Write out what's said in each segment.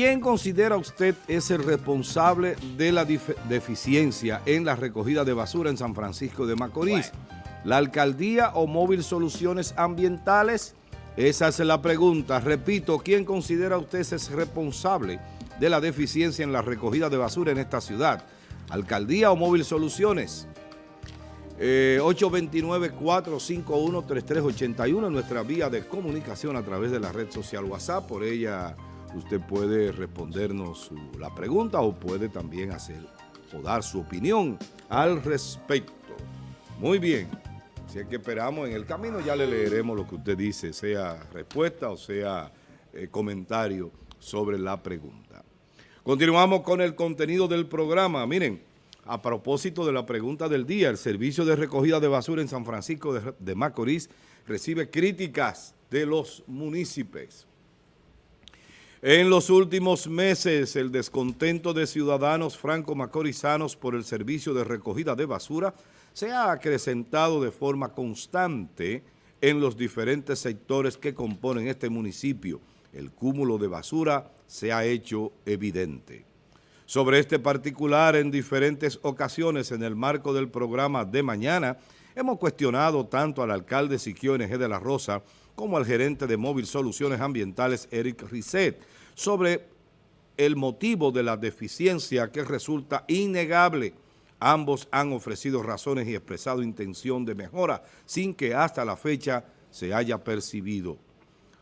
¿Quién considera usted es el responsable de la deficiencia en la recogida de basura en San Francisco de Macorís? ¿La alcaldía o móvil soluciones ambientales? Esa es la pregunta. Repito, ¿quién considera usted es responsable de la deficiencia en la recogida de basura en esta ciudad? ¿Alcaldía o móvil soluciones? 829-451-3381 eh, nuestra vía de comunicación a través de la red social WhatsApp. Por ella usted puede respondernos la pregunta o puede también hacer o dar su opinión al respecto. Muy bien, si es que esperamos en el camino ya le leeremos lo que usted dice, sea respuesta o sea eh, comentario sobre la pregunta. Continuamos con el contenido del programa. Miren, a propósito de la pregunta del día, el servicio de recogida de basura en San Francisco de, de Macorís recibe críticas de los municipios. En los últimos meses, el descontento de ciudadanos franco-macorizanos por el servicio de recogida de basura se ha acrecentado de forma constante en los diferentes sectores que componen este municipio. El cúmulo de basura se ha hecho evidente. Sobre este particular, en diferentes ocasiones en el marco del programa de mañana, hemos cuestionado tanto al alcalde Siquio NG de la Rosa como al gerente de Móvil Soluciones Ambientales, Eric Risset, sobre el motivo de la deficiencia que resulta innegable. Ambos han ofrecido razones y expresado intención de mejora sin que hasta la fecha se haya percibido.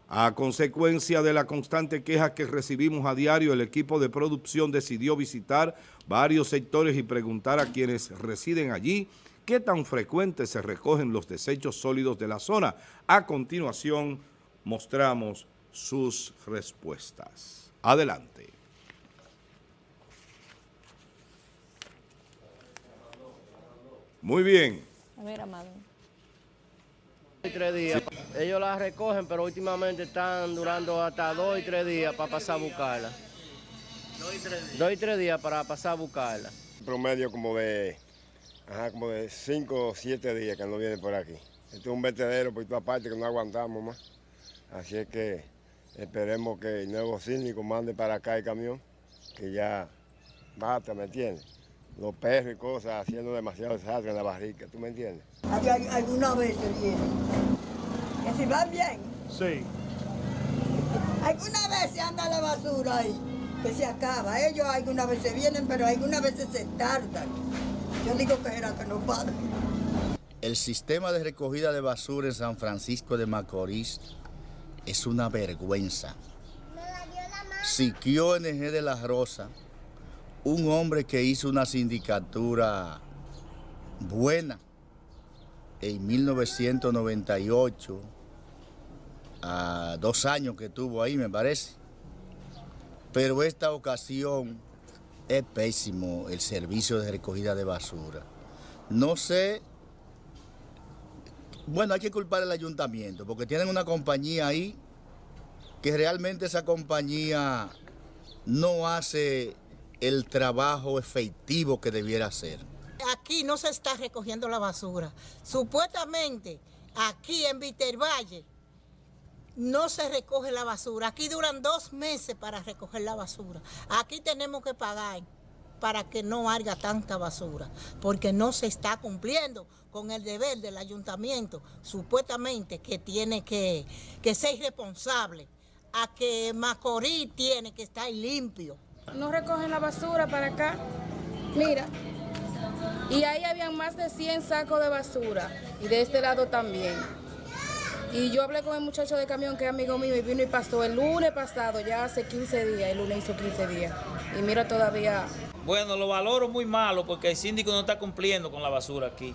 A consecuencia de la constante queja que recibimos a diario, el equipo de producción decidió visitar varios sectores y preguntar a quienes residen allí qué tan frecuentes se recogen los desechos sólidos de la zona. A continuación, mostramos sus respuestas. Adelante. Muy bien. A ver, Amado. Tres días. Ellos la recogen, pero últimamente están durando hasta dos y tres días para pasar a buscarla. Dos y tres días. Dos y tres días para pasar a buscarla. Promedio como de Ajá, como de 5 o 7 días que no viene por aquí. Esto es un vertedero por toda parte que no aguantamos más. Así es que esperemos que el nuevo síndico mande para acá el camión, que ya basta, ¿me entiendes? Los perros y cosas haciendo demasiado desastre en la barrica, ¿tú me entiendes? Alguna vez se viene. Que si van bien. Sí. Alguna vez se anda la basura ahí, que se acaba. Ellos alguna vez se vienen, pero algunas veces se tardan. Yo digo que era que no padre. El sistema de recogida de basura en San Francisco de Macorís es una vergüenza. Siquio NG de la Rosa, un hombre que hizo una sindicatura buena en 1998, a dos años que tuvo ahí me parece, pero esta ocasión es pésimo el servicio de recogida de basura. No sé, bueno, hay que culpar al ayuntamiento, porque tienen una compañía ahí que realmente esa compañía no hace el trabajo efectivo que debiera hacer. Aquí no se está recogiendo la basura. Supuestamente, aquí en Vitervalle, no se recoge la basura. Aquí duran dos meses para recoger la basura. Aquí tenemos que pagar para que no haya tanta basura, porque no se está cumpliendo con el deber del ayuntamiento, supuestamente que tiene que, ser responsable, a que Macorís tiene que estar limpio. No recogen la basura para acá, mira, y ahí habían más de 100 sacos de basura, y de este lado también. Y yo hablé con el muchacho de camión que es amigo mío y vino y pasó el lunes pasado, ya hace 15 días, el lunes hizo 15 días. Y mira todavía... Bueno, lo valoro muy malo porque el síndico no está cumpliendo con la basura aquí.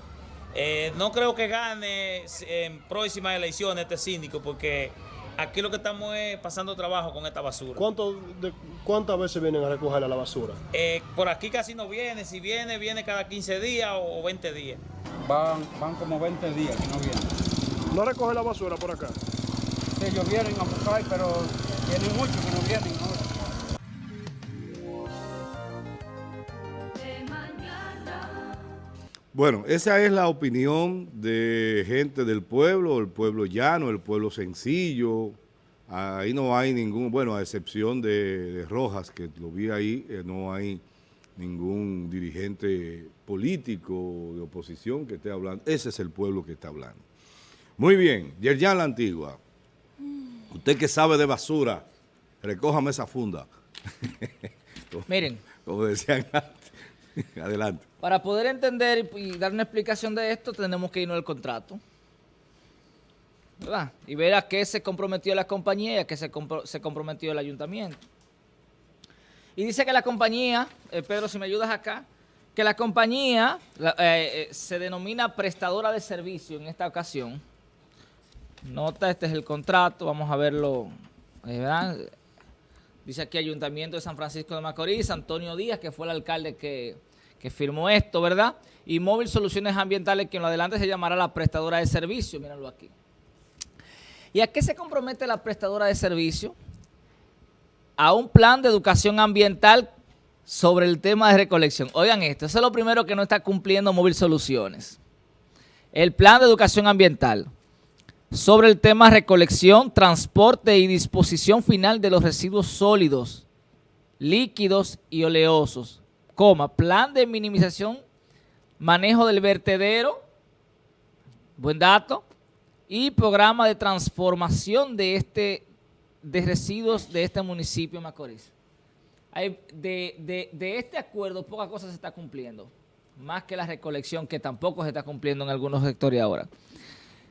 Eh, no creo que gane en próximas elecciones este síndico porque aquí lo que estamos es pasando trabajo con esta basura. ¿Cuánto de, ¿Cuántas veces vienen a recoger la basura? Eh, por aquí casi no viene, si viene, viene cada 15 días o 20 días. Van, van como 20 días que no vienen. ¿No recoge la basura por acá? Sí, ellos vienen a buscar, pero tienen muchos que no vienen Bueno, esa es la opinión de gente del pueblo, el pueblo llano, el pueblo sencillo, Ahí no hay ningún, bueno, a excepción de, de Rojas, que lo vi ahí, eh, no hay ningún dirigente político de oposición que esté hablando. Ese es el pueblo que está hablando. Muy bien, Yerjan La Antigua, usted que sabe de basura, recójame esa funda. Miren. Como decían antes. Adelante. Para poder entender y dar una explicación de esto, tenemos que irnos al contrato. ¿Verdad? Y ver a qué se comprometió la compañía y a qué se, se comprometió el ayuntamiento. Y dice que la compañía, eh, Pedro, si me ayudas acá, que la compañía eh, eh, se denomina prestadora de servicio en esta ocasión. Nota, este es el contrato, vamos a verlo, ¿verdad? Dice aquí Ayuntamiento de San Francisco de Macorís, Antonio Díaz, que fue el alcalde que, que firmó esto, ¿verdad? Y Móvil Soluciones Ambientales, que en lo adelante se llamará la prestadora de servicio, mírenlo aquí. ¿Y a qué se compromete la prestadora de servicio? A un plan de educación ambiental sobre el tema de recolección. Oigan esto, eso es lo primero que no está cumpliendo Móvil Soluciones. El plan de educación ambiental sobre el tema recolección, transporte y disposición final de los residuos sólidos, líquidos y oleosos, coma, plan de minimización, manejo del vertedero, buen dato, y programa de transformación de este residuos de este municipio de Macorís. de, de este acuerdo, poca cosa se está cumpliendo, más que la recolección, que tampoco se está cumpliendo en algunos sectores ahora.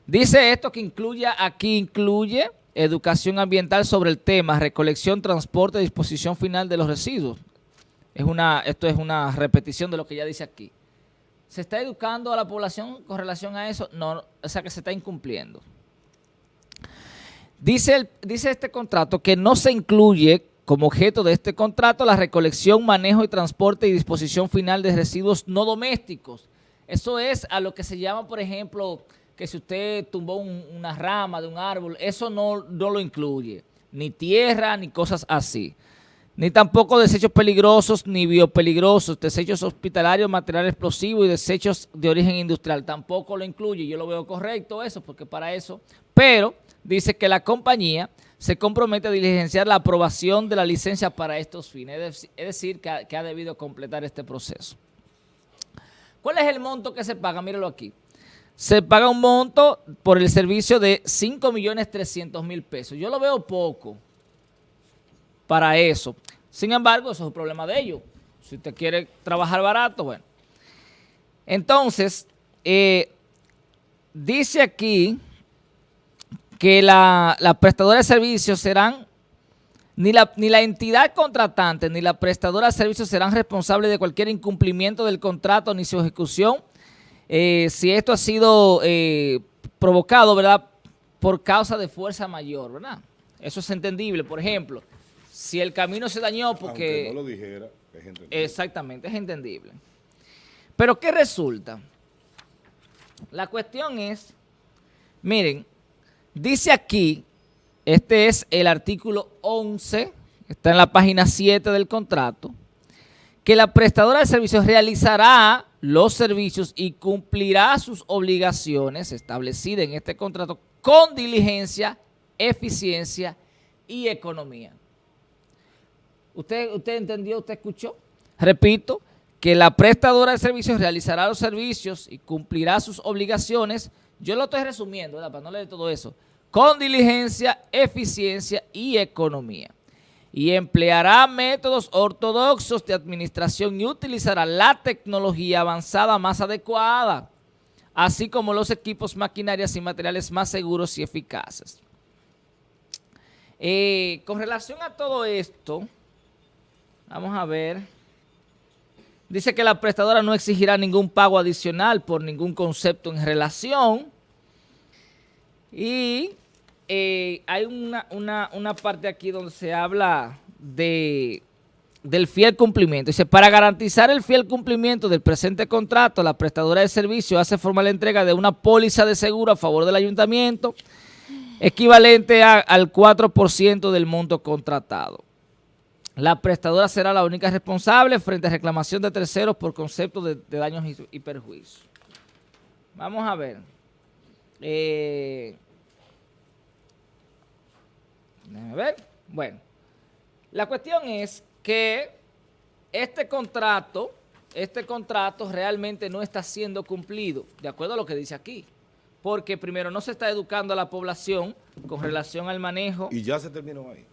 Dice esto que incluye, aquí incluye educación ambiental sobre el tema, recolección, transporte, disposición final de los residuos. Es una, esto es una repetición de lo que ya dice aquí. ¿Se está educando a la población con relación a eso? No, o sea que se está incumpliendo. Dice, dice este contrato que no se incluye como objeto de este contrato la recolección, manejo y transporte y disposición final de residuos no domésticos. Eso es a lo que se llama, por ejemplo, que si usted tumbó una rama de un árbol, eso no, no lo incluye. Ni tierra, ni cosas así. Ni tampoco desechos peligrosos, ni biopeligrosos, desechos hospitalarios, material explosivo y desechos de origen industrial. Tampoco lo incluye. Yo lo veo correcto eso, porque para eso. Pero dice que la compañía se compromete a diligenciar la aprobación de la licencia para estos fines. Es decir, que que ha debido completar este proceso. ¿Cuál es el monto que se paga? Míralo aquí se paga un monto por el servicio de 5 millones 300 mil pesos. Yo lo veo poco para eso. Sin embargo, eso es un problema de ellos. Si usted quiere trabajar barato, bueno. Entonces, eh, dice aquí que la, la, prestadora de servicios serán, ni la, ni la entidad contratante ni la prestadora de servicios serán responsables de cualquier incumplimiento del contrato ni su ejecución eh, si esto ha sido eh, provocado, ¿verdad?, por causa de fuerza mayor, ¿verdad? Eso es entendible. Por ejemplo, si el camino se dañó porque... Aunque no lo dijera, es entendible. Exactamente, es entendible. Pero ¿qué resulta? La cuestión es, miren, dice aquí, este es el artículo 11, está en la página 7 del contrato, que la prestadora de servicios realizará los servicios y cumplirá sus obligaciones establecidas en este contrato con diligencia, eficiencia y economía. ¿Usted, usted entendió, usted escuchó? Repito, que la prestadora de servicios realizará los servicios y cumplirá sus obligaciones. Yo lo estoy resumiendo, ¿verdad? Para no leer todo eso. Con diligencia, eficiencia y economía y empleará métodos ortodoxos de administración y utilizará la tecnología avanzada más adecuada, así como los equipos, maquinarias y materiales más seguros y eficaces. Eh, con relación a todo esto, vamos a ver, dice que la prestadora no exigirá ningún pago adicional por ningún concepto en relación y eh, hay una, parte aquí donde se habla de, del fiel cumplimiento. Dice, para garantizar el fiel cumplimiento del presente contrato, la prestadora de servicio hace formal entrega de una póliza de seguro a favor del ayuntamiento, equivalente al 4% del monto contratado. La prestadora será la única responsable frente a reclamación de terceros por concepto de, daños y, y perjuicios. Vamos a ver. Eh, Déjame ver. Bueno, la cuestión es que este contrato, este contrato realmente no está siendo cumplido, de acuerdo a lo que dice aquí. Porque primero no se está educando a la población con relación al manejo. Y ya se terminó ahí.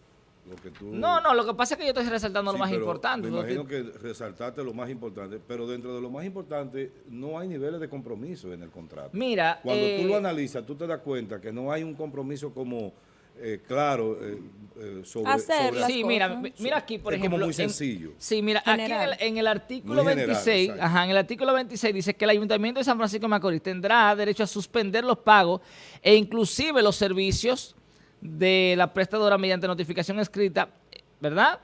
Lo que tú... No, no, lo que pasa es que yo estoy resaltando Sí, lo más importante. Me imagino que resaltaste lo más importante, pero dentro de lo más importante no hay niveles de compromiso en el contrato. Mira, Cuando eh, tú lo analizas, tú te das cuenta que no hay un compromiso como eh, claro eh, eh, sobre, Hacer sobre- las Sí, mira, mira aquí, por Es ejemplo. como muy en- sencillo. sí, mira, aquí en el, en el artículo Muy general, 26, exacto. ajá, en el artículo 26 dice que el Ayuntamiento de San Francisco de Macorís tendrá derecho a suspender los pagos e inclusive los servicios de la prestadora mediante notificación escrita, ¿verdad?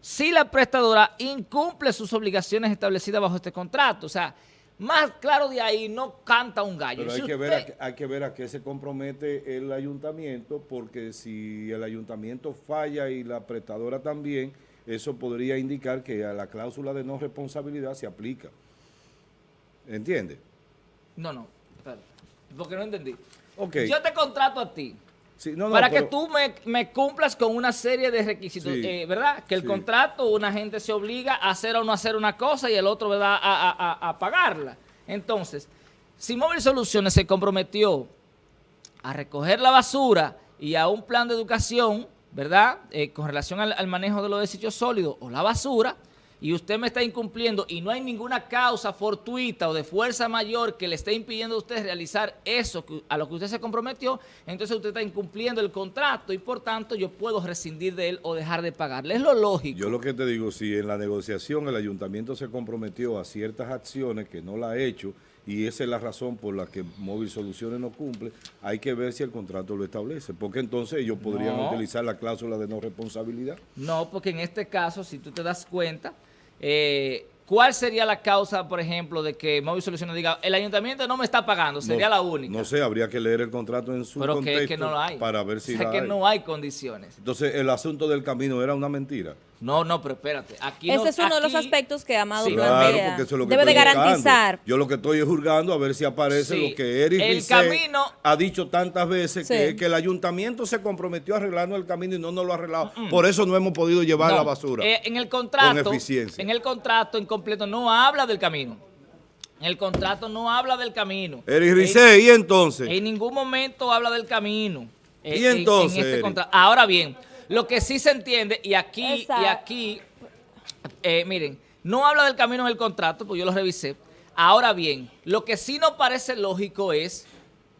Si la prestadora incumple sus obligaciones establecidas bajo este contrato. O sea, más claro de ahí no canta un gallo. Pero Si hay que, ver a, qué- hay que ver a qué se compromete el ayuntamiento, porque si el ayuntamiento falla y la prestadora también, eso podría indicar que a la cláusula de no responsabilidad se aplica. ¿Entiendes? No, no, porque no entendí. Ok. Yo te contrato a ti. Sí, no, no, para que tú me, me cumplas con una serie de requisitos, Sí, eh, ¿verdad? Que el sí. contrato, una gente se obliga a hacer o no hacer una cosa y el otro, ¿verdad?, a, a- a- a pagarla. Entonces, si Móvil Soluciones se comprometió a recoger la basura y a un plan de educación, ¿verdad?, Eh, con relación al, al manejo de los desechos sólidos o la basura, y usted me está incumpliendo y no hay ninguna causa fortuita o de fuerza mayor que le esté impidiendo a usted realizar eso a lo que usted se comprometió, entonces usted está incumpliendo el contrato y por tanto yo puedo rescindir de él o dejar de pagarle. Es lo lógico. Yo lo que te digo, si en la negociación el ayuntamiento se comprometió a ciertas acciones que no la ha hecho y esa es la razón por la que Móvil Soluciones no cumple, hay que ver si el contrato lo establece, porque entonces ellos podrían No. utilizar la cláusula de no responsabilidad. No, porque en este caso, si tú te das cuenta, eh, ¿cuál sería la causa, por ejemplo, de que Móvil Soluciones diga, el ayuntamiento no me está pagando? Sería No- la única. No sé, habría que leer el contrato en su pero que, contexto que no lo hay. para ver si o sea, la que hay. no hay condiciones. Entonces, el asunto del camino era una mentira. No, no, pero espérate. Aquí Ese no- es uno de los aspectos que Amado Sí. Claro, porque eso es lo que Debe de buscando. garantizar. Yo lo que estoy es juzgando a ver si aparece Sí. lo que Eric El camino- ha dicho tantas veces, Sí. que, que el ayuntamiento se comprometió a arreglarnos el camino y no nos lo ha arreglado. Por eso no hemos podido llevar No, la basura. eh, en el contrato, Con eficiencia. en el contrato en completo no habla del camino. En el contrato no habla del camino. Eric En- Rizet, ¿y entonces? En ningún momento habla del camino. eh, ¿Y en- en entonces, este Eric? contra- Ahora bien, lo que sí se entiende, y aquí, y aquí, eh, miren, no habla del camino en el contrato, pues yo lo revisé. Ahora bien, lo que sí no parece lógico es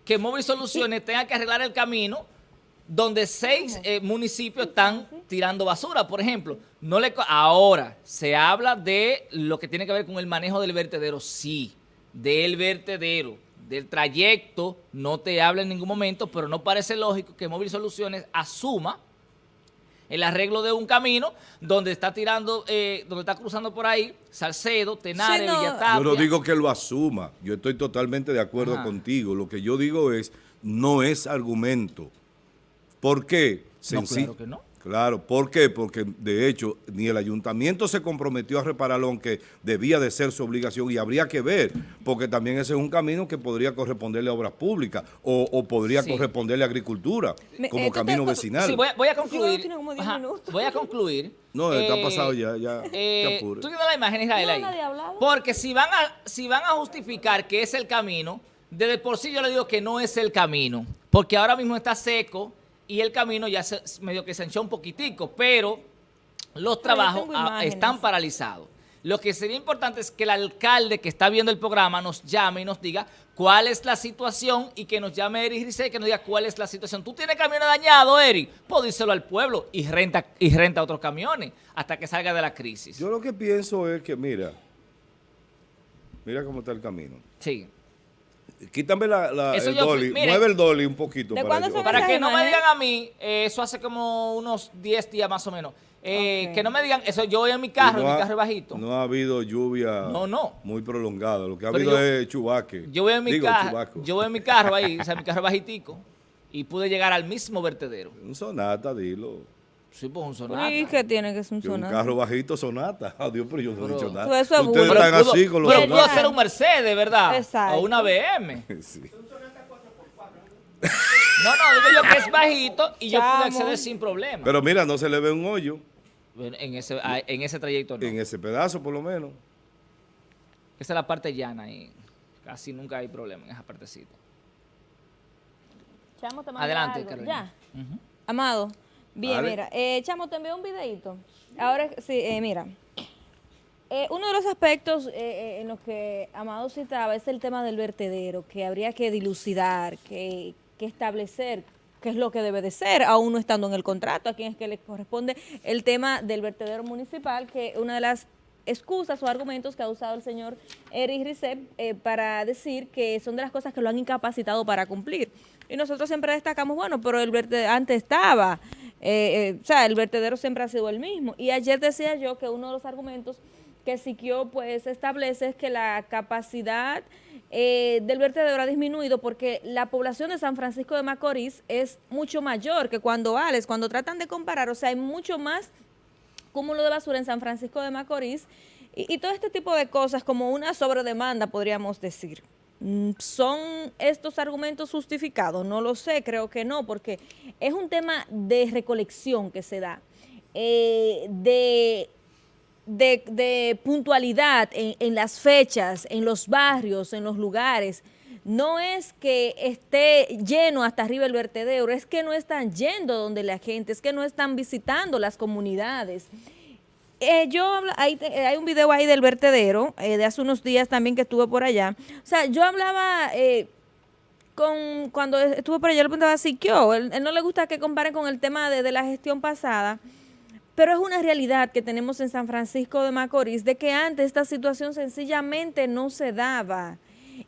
que Móvil Soluciones tenga que arreglar el camino donde seis eh, municipios están tirando basura, por ejemplo. No le Ahora, se habla de lo que tiene que ver con el manejo del vertedero, sí, del vertedero, del trayecto, no te habla en ningún momento, pero no parece lógico que Móvil Soluciones asuma el arreglo de un camino donde está tirando, eh, donde está cruzando por ahí Salcedo, Tenares, Sí, no. Villatapia. Yo no digo que lo asuma. Yo estoy totalmente de acuerdo Ajá. contigo. Lo que yo digo es, no es argumento. ¿Por qué? No, claro que no. Claro, ¿por qué? Porque de hecho ni el ayuntamiento se comprometió a repararlo, aunque debía de ser su obligación y habría que ver, porque también ese es un camino que podría corresponderle a obras públicas o, o podría Sí. corresponderle a agricultura Me- como eh, te- camino vecinal. Sí, voy a, voy a concluir. tiene como diez Ajá, minutos. voy a concluir. No, está Eh, pasado ya, ya, eh. Tú tienes la imagen, Israel, No, ahí. nadie. Porque si van, a, si van a justificar que es el camino, desde por sí yo le digo que no es el camino. Porque ahora mismo está seco y el camino ya se, medio que se hinchó un poquitico, pero los trabajos ah, están paralizados. Lo que sería importante es que el alcalde que está viendo el programa nos llame y nos diga cuál es la situación y que nos llame Eric Rizet que nos diga cuál es la situación. Tú tienes camiones dañados, Eric, pues díselo al pueblo y renta, y renta otros camiones hasta que salga de la crisis. Yo lo que pienso es que, mira, mira cómo está el camino. Sí. Quítame la, la- el yo dolly, mire. mueve el dolly un poquito. ¿De para yo- Para que no me imágenes? digan a mí, eh, eso hace como unos 10 días más o menos. Eh. Que no me digan, eso yo voy en mi carro, no en mi carro es bajito. No ha habido lluvia No, no. muy prolongada. Lo que ha Pero habido yo- es chubaque. Yo voy en mi Digo, carro, chubaco. yo voy en mi carro ahí, o sea, mi carro es bajitico, y pude llegar al mismo vertedero. Un sonata, dilo. Sí, pues un sonata. ¿Y qué tiene que ser un Que un sonata? carro bajito sonata. Adiós, pero yo no Pero- he dicho nada. Eso es Ustedes burro. están pudo- así con los pero pudo ser un Mercedes, ¿verdad? Exacto. O una BM. Sí. No, no, digo yo que es bajito y yo pude Chamo. acceder sin problema. Pero mira, no se le ve un hoyo en ese, ah, en ese trayecto no. en ese pedazo, por lo menos. Esa es la parte llana y casi nunca hay problema en esa partecita. Chamo, te Adelante, algo. Carolina. Ya. Amado. Bien, mira. Eh, Chamo, te envié un videito. Ahora, sí, eh, mira. Eh, uno de los aspectos eh, eh, en los que Amado citaba es el tema del vertedero, que habría que dilucidar, que, que establecer qué es lo que debe de ser, aún no estando en el contrato, a quién es que le corresponde el tema del vertedero municipal, que una de las excusas o argumentos que ha usado el señor Eric Ricep eh, para decir que son de las cosas que lo han incapacitado para cumplir. Y nosotros siempre destacamos, bueno, pero el vertedero antes estaba, eh, eh, o sea, el vertedero siempre ha sido el mismo. Y ayer decía yo que uno de los argumentos que Siquio pues establece es que la capacidad eh, del vertedero ha disminuido porque la población de San Francisco de Macorís es mucho mayor que cuando Alex, cuando tratan de comparar, o sea, hay mucho más cúmulo de basura en San Francisco de Macorís y, y todo este tipo de cosas como una sobredemanda, podríamos decir. Mm, ¿Son estos argumentos justificados? No lo sé, creo que no, porque es un tema de recolección que se da, eh, de, puntualidad en las fechas, en los barrios, en los lugares. No es que esté lleno hasta arriba el vertedero, es que no están yendo donde la gente, es que no están visitando las comunidades. Eh, yo eh, hay un video ahí del vertedero, eh, de hace unos días también que estuve por allá. O sea, yo hablaba con cuando estuve por allá, le preguntaba a Siquio, él, él no le gusta que comparen con el tema de, de la gestión pasada, pero es una realidad que tenemos en San Francisco de Macorís, de que antes esta situación sencillamente no se daba.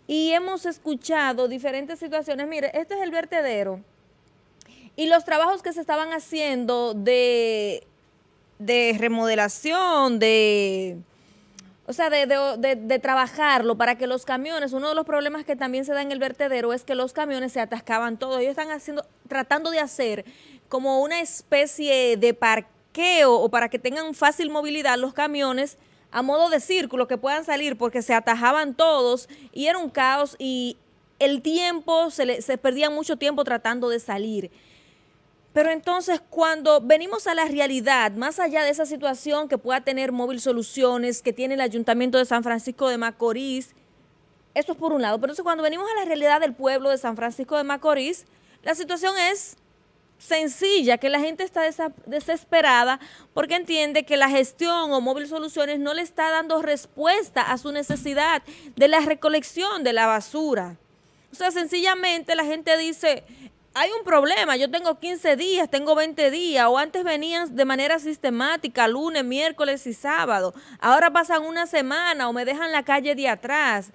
Y hemos escuchado diferentes situaciones. Mire, este es el vertedero. Y los trabajos que se estaban haciendo de, de remodelación, de, o sea, de, de- trabajarlo para que los camiones, uno de los problemas que también se da en el vertedero es que los camiones se atascaban todos. Ellos están haciendo, tratando de hacer como una especie de parqueo o para que tengan fácil movilidad los camiones a modo de círculo que puedan salir porque se atajaban todos y era un caos y el tiempo, se, se perdía mucho tiempo tratando de salir. Pero entonces cuando venimos a la realidad, más allá de esa situación que pueda tener Móvil Soluciones, que tiene el Ayuntamiento de San Francisco de Macorís, eso es por un lado. Pero entonces cuando venimos a la realidad del pueblo de San Francisco de Macorís, la situación es sencilla, que la gente está desesperada porque entiende que la gestión o Móvil Soluciones no le está dando respuesta a su necesidad de la recolección de la basura. O sea, sencillamente la gente dice, hay un problema, yo tengo 15 días, tengo 20 días, o antes venían de manera sistemática, lunes, miércoles y sábado, ahora pasan una semana o me dejan la calle de atrás.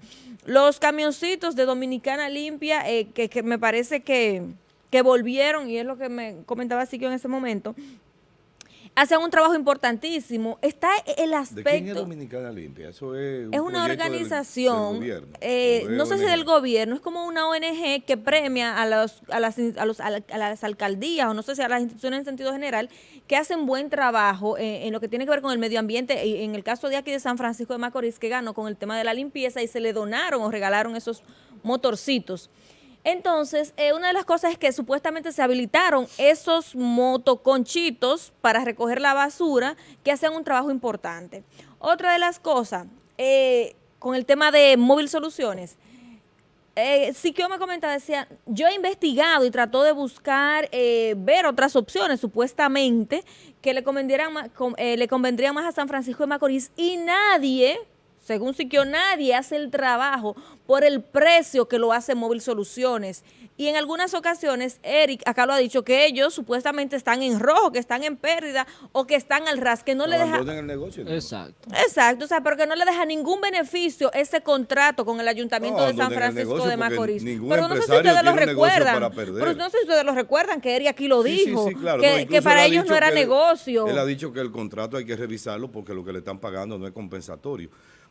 Los camioncitos de Dominicana Limpia, eh, que, me parece que, que volvieron, y es lo que me comentaba Siquio en ese momento, hacen un trabajo importantísimo. Está el ¿De aspecto... quién es Dominicana Limpia? Eso es un Es una del- organización, del gobierno, eh, ¿o es no sé si del gobierno, es como una ONG que premia a, los, a, las, a, los- a la- a las alcaldías o no sé si a las instituciones en sentido general que hacen buen trabajo eh, en lo que tiene que ver con el medio ambiente. Y en el caso de aquí de San Francisco de Macorís, que ganó con el tema de la limpieza y se le donaron o regalaron esos motorcitos. Entonces, eh, una de las cosas es que supuestamente se habilitaron esos motoconchitos para recoger la basura que hacen un trabajo importante. Otra de las cosas, eh, con el tema de móvil soluciones, eh, Siquio me comentaba, decía, yo he investigado y trató de buscar, eh, ver otras opciones, supuestamente, que le convendrían, eh, le convendrían más a San Francisco de Macorís y nadie, según Siquio, nadie hace el trabajo por el precio que lo hace Móvil Soluciones. Y en algunas ocasiones, Eric acá lo ha dicho, que ellos supuestamente están en rojo, que están en pérdida o que están al ras, que no le deja... El negocio. ¿no? Exacto. Exacto, o sea, pero que no le deja ningún beneficio ese contrato con el Ayuntamiento No, de San Francisco de Macorís. Pero no sé si ustedes lo recuerdan. Pero no sé si ustedes lo recuerdan que Eri aquí lo Sí, sí, dijo, sí, claro. que, No, que incluso para ellos no era que él- negocio. Él ha dicho que el contrato hay que revisarlo porque lo que le están pagando no es compensatorio.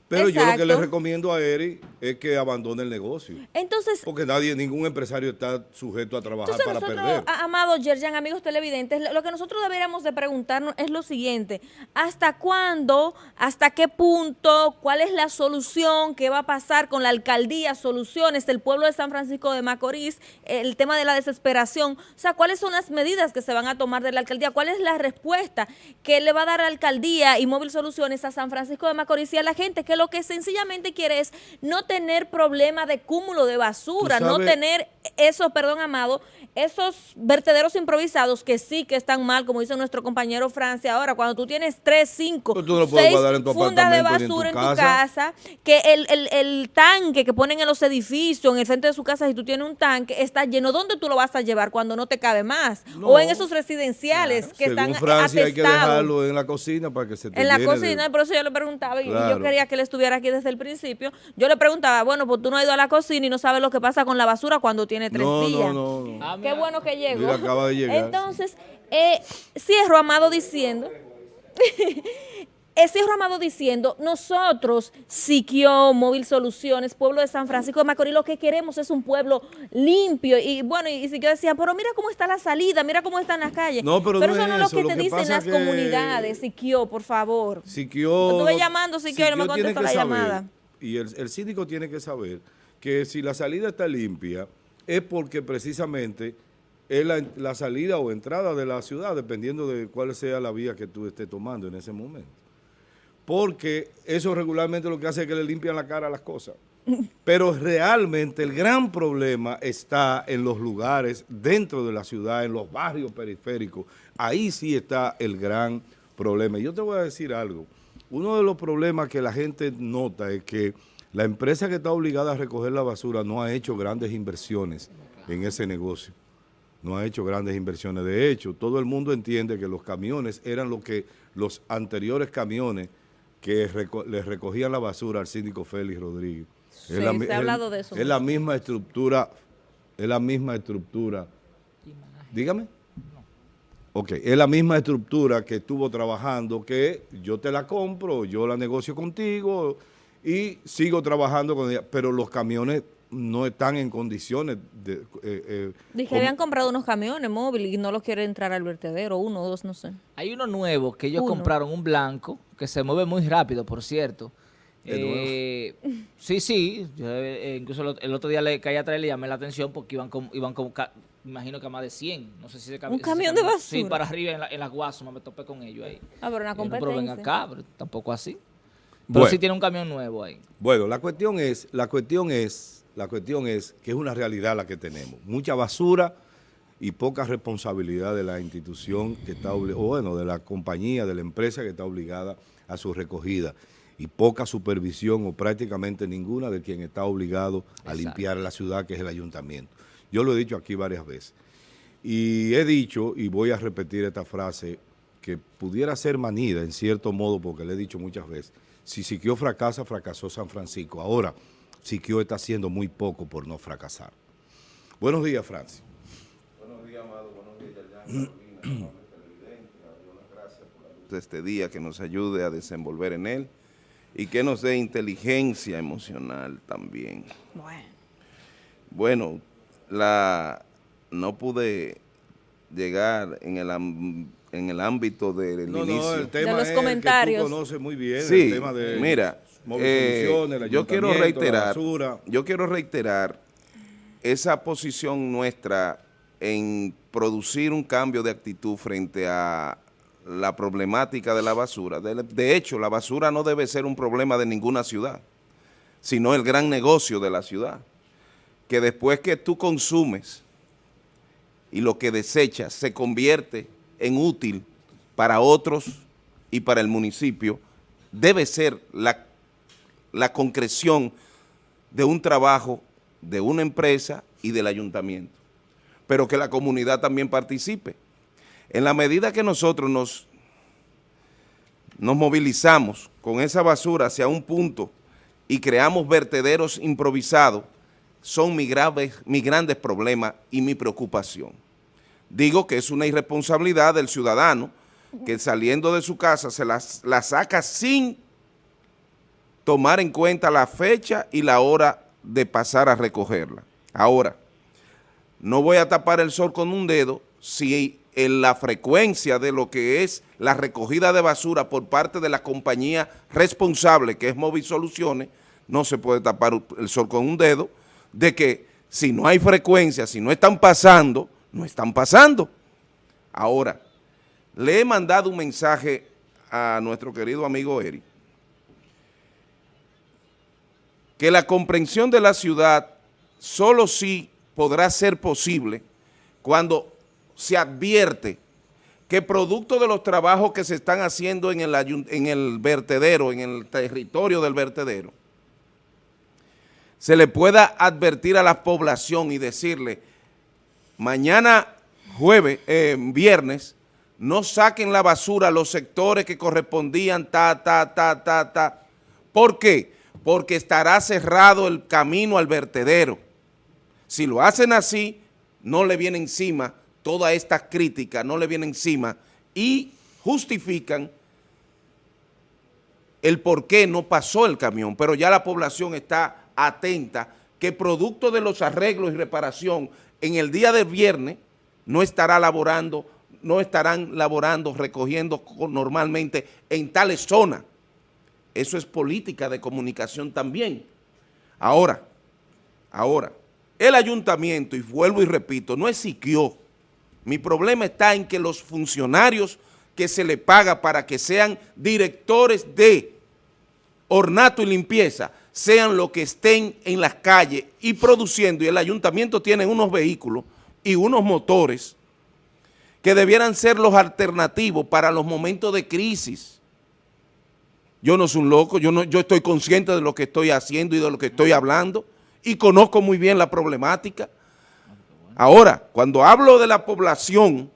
Pero yo lo que le recomiendo a Eri es que abandone el negocio. Entonces, Porque nadie, ningún empresario está sujeto a trabajar Entonces para nosotros, perder. amado Yerjan, amigos televidentes, lo- que nosotros deberíamos de preguntarnos es lo siguiente, ¿hasta cuándo, hasta qué punto, cuál es la solución, qué va a pasar con la alcaldía, soluciones del pueblo de San Francisco de Macorís, el tema de la desesperación? O sea, ¿cuáles son las medidas que se van a tomar de la alcaldía? ¿Cuál es la respuesta que le va a dar la alcaldía y Móvil Soluciones a San Francisco de Macorís y a la gente que lo que sencillamente quiere es no tener problema de cúmulo de basura, no tener esos, perdón, Amado, esos vertederos improvisados que sí que están mal, como dice nuestro compañero Francia ahora, cuando tú tienes tres, cinco, no seis fundas de en tu basura en tu casa. que el, el- el tanque que ponen en los edificios, en el frente de su casa, si tú tienes un tanque, está lleno. ¿Dónde tú lo vas a llevar cuando no te cabe más? No. o en esos residenciales que Según están Francia hay que atestados. dejarlo en la cocina para que se te En la llene de- cocina, por eso yo le preguntaba, y Claro. yo quería que él estuviera aquí desde el principio. Yo le preguntaba, bueno, pues tú no has ido a la cocina y no sabes lo que pasa con la basura cuando tiene tres No, no, días. no, no. Qué bueno que llegó. Mira, acaba de llegar. Entonces, eh, cierro, Amado, diciendo... cierro, Amado, diciendo, nosotros, Siquio, Móvil Soluciones, pueblo de San Francisco de Macorís, lo que queremos es un pueblo limpio. Y bueno, y Siquio decía, pero mira cómo está la salida, mira cómo están las calles. No, pero no eso es no es lo que lo te que dicen las que- comunidades, Siquio, por favor. Siquio, estuve llamando, Siquio, y no me contestó la saber, llamada. Y el, el síndico tiene que saber que si la salida está limpia es porque precisamente es la, la salida o entrada de la ciudad, dependiendo de cuál sea la vía que tú estés tomando en ese momento. Porque eso regularmente lo que hace es que le limpian la cara a las cosas. Pero realmente el gran problema está en los lugares dentro de la ciudad, en los barrios periféricos. Ahí sí está el gran problema. Y Yo te voy a decir algo. Uno de los problemas que la gente nota es que la empresa que está obligada a recoger la basura no ha hecho grandes inversiones en ese negocio. No ha hecho grandes inversiones. De hecho, todo el mundo entiende que los camiones eran lo que los anteriores camiones que reco- les recogían la basura al síndico Félix Rodríguez. Sí, Es la se ha es- hablado de eso Es la misma estructura, es la misma estructura. Dígame. Ok, es la misma estructura que estuvo trabajando, que yo te la compro, yo la negocio contigo y sigo trabajando con ella, pero los camiones no están en condiciones de... eh, eh, Dije como- habían comprado unos camiones móviles y no los quiere entrar al vertedero, uno o dos, no sé. Hay uno nuevo que ellos Uno. compraron, un blanco, que se mueve muy rápido, por cierto. ¿De nuevo? Eh, sí, sí. yo, eh, incluso el, ot- el otro día le caí atrás y le llamé la atención porque iban con, iban con ca- imagino que a más de 100. No sé si se cam- ¿Un se camión de cambió. Sí, basura? para arriba en, la, en me topé con ellos ahí. Ah, pero una yo, no, pero ven competencia. acá, pero tampoco así. Pero Bueno. sí tiene un camión nuevo ahí. Bueno, la cuestión es, la cuestión es, la cuestión es que es una realidad la que tenemos. Mucha basura y poca responsabilidad de la institución que está o bueno, de la compañía, de la empresa que está obligada a su recogida y poca supervisión o prácticamente ninguna de quien está obligado a Exacto. limpiar la ciudad, que es el ayuntamiento. Yo lo he dicho aquí varias veces. Y he dicho, y voy a repetir esta frase, que pudiera ser manida en cierto modo, porque le he dicho muchas veces, si Siquio fracasa, fracasó San Francisco. Ahora, Siquio está haciendo muy poco por no fracasar. Buenos días, Francis. Buenos días, Amado. Buenos días, Carolina. de este día, que nos ayude a desenvolver en él y que nos dé inteligencia emocional también. Bueno, la, no pude llegar en el, en el ámbito del No, no, inicio. el tema De los es que tú comentarios. conoces muy bien el tema de mira, eh, yo quiero la reiterar, basura. yo quiero reiterar esa posición nuestra en producir un cambio de actitud frente a la problemática de la basura. De, de hecho, la basura no debe ser un problema de ninguna ciudad, sino el gran negocio de la ciudad. Que después que tú consumes y lo que desechas se convierte en útil para otros y para el municipio, debe ser la, la concreción de un trabajo de una empresa y del ayuntamiento, pero que la comunidad también participe. En la medida que nosotros nos, nos movilizamos con esa basura hacia un punto y creamos vertederos improvisados, son mis, graves, mis grandes problemas y mi preocupación. Digo que es una irresponsabilidad del ciudadano que saliendo de su casa se la saca sin tomar en cuenta la fecha y la hora de pasar a recogerla. Ahora, no voy a tapar el sol con un dedo si en la frecuencia de lo que es la recogida de basura por parte de la compañía responsable, que es Móvil Soluciones, no se puede tapar el sol con un dedo, de que si no hay frecuencia, si no están pasando, no están pasando. Ahora, le he mandado un mensaje a nuestro querido amigo Eri, que la comprensión de la ciudad solo sí podrá ser posible cuando se advierte que producto de los trabajos que se están haciendo en el, en el vertedero, en el territorio del vertedero, se le pueda advertir a la población y decirle, mañana jueves, eh, viernes, no saquen la basura los sectores que correspondían, ta, ta, ta, ta, ta. ¿Por qué? Porque estará cerrado el camino al vertedero. Si lo hacen así, no le viene encima toda esta crítica, no le viene encima y justifican el por qué no pasó el camión, pero ya la población está atenta que producto de los arreglos y reparación en el día de viernes no estará laborando, no estarán laborando, recogiendo normalmente en tales zonas. Eso es política de comunicación también. Ahora, ahora, el ayuntamiento, y vuelvo y repito, no es siquió. Mi problema está en que los funcionarios que se le paga para que sean directores de ornato y limpieza, sean los que estén en las calles y produciendo, y el ayuntamiento tiene unos vehículos y unos motores que debieran ser los alternativos para los momentos de crisis. Yo no soy un loco, yo, no, yo estoy consciente de lo que estoy haciendo y de lo que estoy hablando y conozco muy bien la problemática. Ahora, cuando hablo de la población,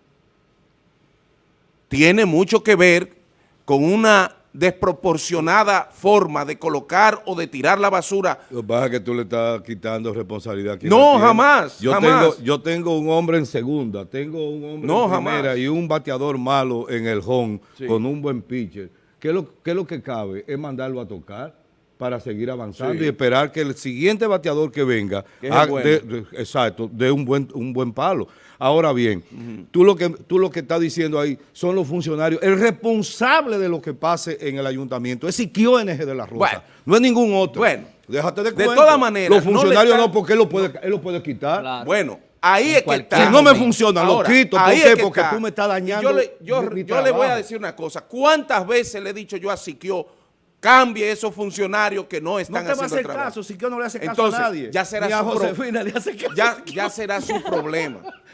tiene mucho que ver con una desproporcionada forma de colocar o de tirar la basura. Lo que pasa es que tú le estás quitando responsabilidad. Aquí no, jamás, yo jamás. Tengo, yo tengo un hombre en segunda, tengo un hombre en primera y un bateador malo en el home con un buen pitcher. ¿Qué lo, ¿Qué es lo que cabe? Es mandarlo a tocar para seguir avanzando y esperar que el siguiente bateador que venga, de, exacto, dé un buen, un buen palo. Ahora bien, tú, lo que, tú lo que estás diciendo ahí son los funcionarios. El responsable de lo que pase en el ayuntamiento es Siquio NG de la Rosa. no es ningún otro. Bueno, déjate de De todas maneras. Los funcionarios no, porque él lo puede, él lo puede quitar. Bueno, ahí es que está. Si no me funciona, lo quito. ¿Por qué? Porque tú me estás dañando. Yo le, yo, yo le voy a decir una cosa. ¿Cuántas veces le he dicho yo a Siquio cambie esos funcionarios que no están haciendo No te va a hacer caso, si no le hace caso a nadie. Ya será Ni a su Josefina le hace caso. Ya, ya será su problema.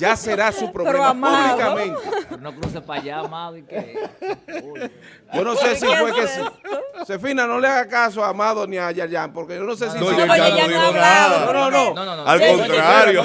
Ya será su problema públicamente. Pero no cruce para allá, amado. ¿y qué? Yo no sé si fue que sí. Josefina, no le haga caso a Amado ni a Yayan, porque yo no sé si... No, yo ya no digo nada. No, no, no. Al contrario.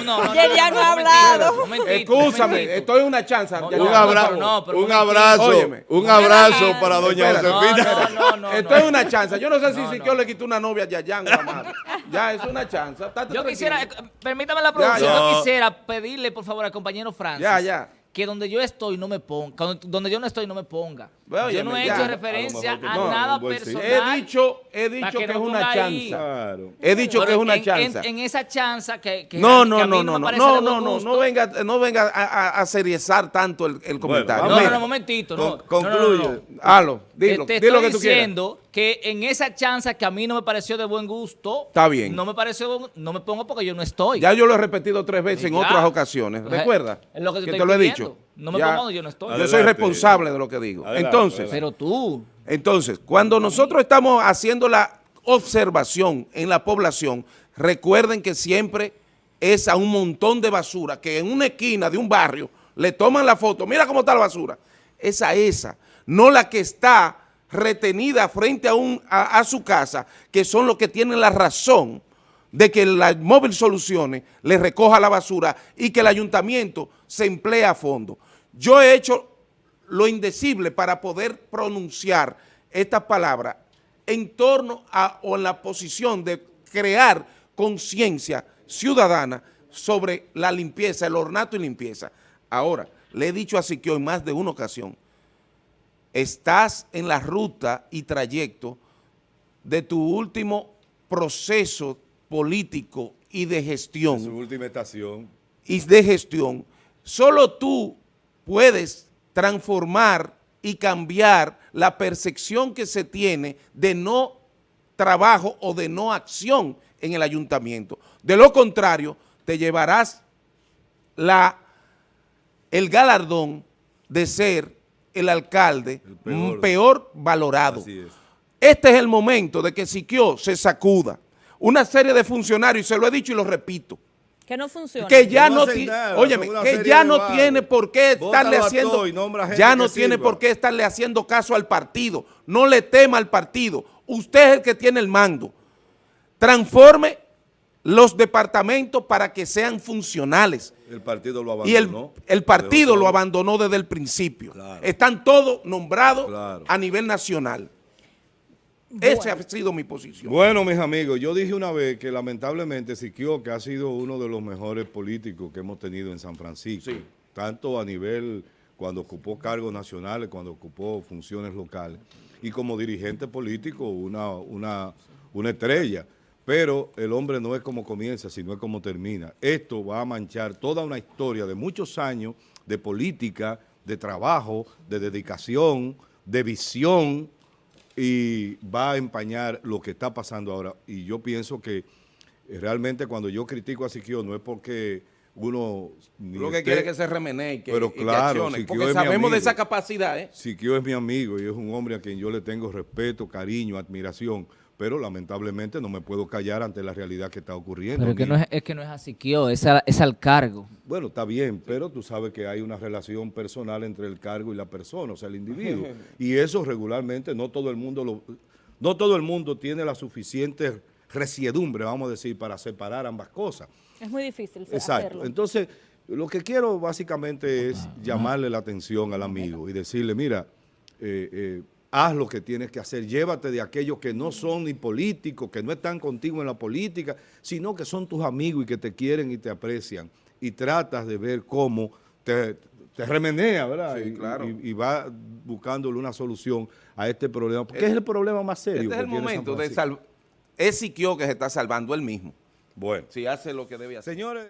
ya no ha hablado. Escúchame, estoy en una chance. Un abrazo, un abrazo, un abrazo para doña Josefina. No, no, Esto es una chance. Yo no sé si Siquio le quitó una novia a Yayan o Amado. Ya, es una chance. Yo quisiera, eh, permítame la producción, yo quisiera pedirle, por favor, al compañero Francis. Ya, ya que donde yo estoy no me ponga, donde yo no estoy no me ponga. Bueno, yo no he ya, hecho referencia a, no, nada personal. He dicho, he dicho que, que, es una chanza. Claro. He dicho Pero que es una en, chanza. En, en, esa chanza que, que no, que no, a mí no, no, no, me no, parece no, no, no, venga, no venga a, a, a seriezar tanto el, el comentario. Bueno, no, no, no, momentito, no. Con, concluye. No, no, Halo, dilo, te, te dilo estoy que tú diciendo que en esa chanza que a mí no me pareció de buen gusto. Está bien. No me pareció, no me pongo porque yo no estoy. Ya yo lo he repetido tres veces en otras ocasiones. ¿Recuerda? Es lo que te lo he dicho. No me Ya. pongo, yo no estoy. Yo soy Adelante. responsable de lo que digo. Adelante, Entonces, adelante. Pero tú. Entonces, cuando nosotros estamos haciendo la observación en la población, recuerden que siempre es a un montón de basura, que en una esquina de un barrio le toman la foto, mira cómo está la basura. Esa, esa, no la que está retenida frente a, un, a, a su casa, que son los que tienen la razón de que la móvil soluciones le recoja la basura y que el ayuntamiento se emplee a fondo. Yo he hecho lo indecible para poder pronunciar estas palabras en torno a o en la posición de crear conciencia ciudadana sobre la limpieza, el ornato y limpieza. Ahora, le he dicho así que en más de una ocasión, estás en la ruta y trayecto de tu último proceso político y de gestión. Su última estación. Y de gestión. Solo tú puedes transformar y cambiar la percepción que se tiene de no trabajo o de no acción en el ayuntamiento. De lo contrario, te llevarás la, el galardón de ser el alcalde peor. peor. valorado. Este es el momento de que Siquio se sacuda. Una serie de funcionarios, y se lo he dicho y lo repito, que no funciona. Que ya no, no óyeme, que ya no tiene por qué estarle haciendo ya no tiene sirva. por qué estarle haciendo caso al partido. No le tema al partido. Usted es el que tiene el mando. Transforme los departamentos para que sean funcionales. El partido lo abandonó. Y el, el partido lo abandonó desde el principio. Claro. Están todos nombrados claro. a nivel nacional. Bueno. Esa ha sido mi posición. Bueno, mis amigos, yo dije una vez que lamentablemente Siquio, que ha sido uno de los mejores políticos que hemos tenido en San Francisco, sí. tanto a nivel cuando ocupó cargos nacionales, cuando ocupó funciones locales, y como dirigente político, una, una, una estrella. Pero el hombre no es como comienza, sino es como termina. Esto va a manchar toda una historia de muchos años de política, de trabajo, de dedicación, de visión, y va a empañar lo que está pasando ahora. Y yo pienso que realmente cuando yo critico a Siquio no es porque uno... Lo que esté, quiere que se remenee que, pero claro, que porque sabemos de esa capacidad. ¿eh? Siquio es mi amigo y es un hombre a quien yo le tengo respeto, cariño, admiración, pero lamentablemente no me puedo callar ante la realidad que está ocurriendo. Pero que no es, es, que no es a Siquio, es, a, es al cargo. Bueno, está bien, pero tú sabes que hay una relación personal entre el cargo y la persona, o sea, el individuo. y eso regularmente no todo el mundo lo, no todo el mundo tiene la suficiente resiedumbre, vamos a decir, para separar ambas cosas. Es muy difícil Exacto. hacerlo. Entonces, lo que quiero básicamente es llamarle la atención al amigo y decirle, mira, eh, eh, haz lo que tienes que hacer, llévate de aquellos que no son ni políticos, que no están contigo en la política, sino que son tus amigos y que te quieren y te aprecian, y tratas de ver cómo te, te remenea, ¿verdad? Sí, claro. y, y, y, va buscándole una solución a este problema, porque es, es el problema más serio. Este es el momento de salvar, es Siquio que se está salvando él mismo. Bueno. Si hace lo que debe hacer. Señores.